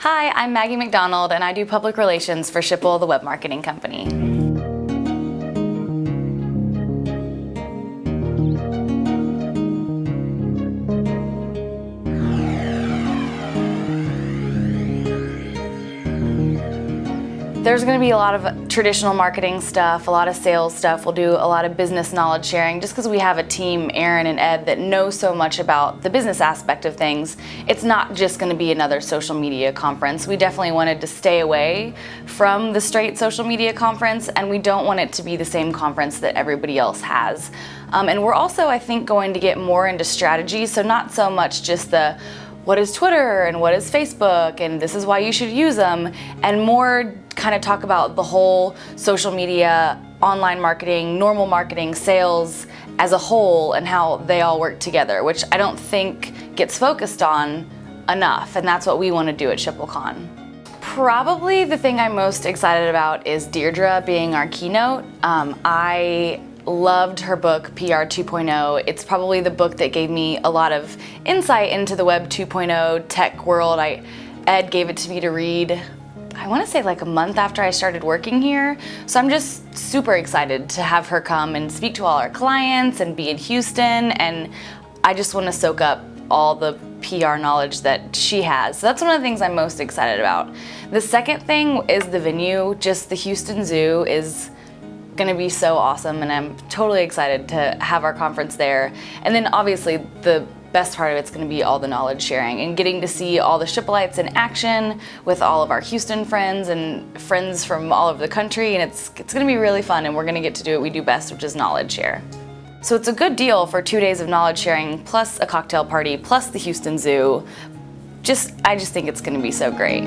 Hi, I'm Maggie McDonald and I do public relations for Schipul, the web marketing company. There's going to be a lot of traditional marketing stuff, a lot of sales stuff. We'll do a lot of business knowledge sharing just because we have a team, Aaron and Ed, that know so much about the business aspect of things. It's not just going to be another social media conference. We definitely wanted to stay away from the straight social media conference and we don't want it to be the same conference that everybody else has. Um, and we're also, I think, going to get more into strategy, so not so much just the what is Twitter and what is Facebook and this is why you should use them and more kind of talk about the whole social media, online marketing, normal marketing, sales as a whole and how they all work together, which I don't think gets focused on enough, and that's what we want to do at SchipulCon. Probably the thing I'm most excited about is Deirdre being our keynote. Um, I loved her book, PR 2.0. It's probably the book that gave me a lot of insight into the Web 2.0 tech world. I, Ed gave it to me to read I want to say like a month after I started working here. So I'm just super excited to have her come and speak to all our clients and be in Houston. And I just want to soak up all the PR knowledge that she has. So that's one of the things I'm most excited about. The second thing is the venue. Just the Houston Zoo is gonna be so awesome and I'm totally excited to have our conference there. And then obviously the best part of it's going to be all the knowledge sharing and getting to see all the Schipulites in action with all of our Houston friends and friends from all over the country and it's, it's going to be really fun and we're going to get to do what we do best which is knowledge share. So it's a good deal for two days of knowledge sharing plus a cocktail party plus the Houston Zoo. Just, I just think it's going to be so great.